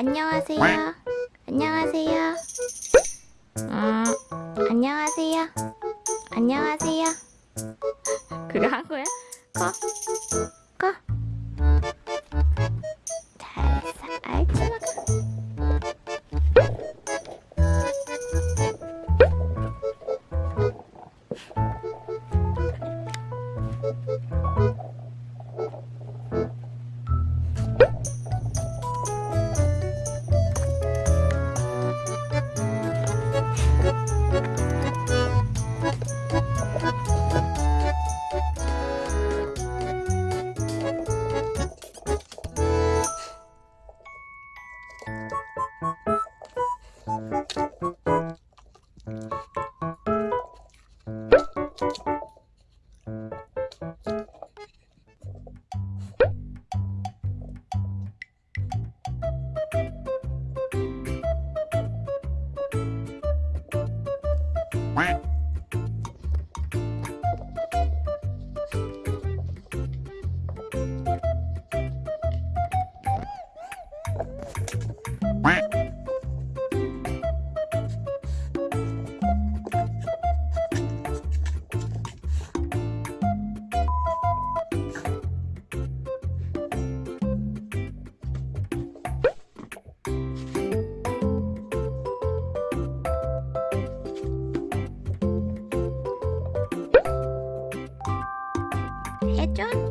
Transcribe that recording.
안녕하세요. 안녕하세요. 음, 안녕하세요. 안녕하세요. 그거 한 거야? 커. Quack. 해준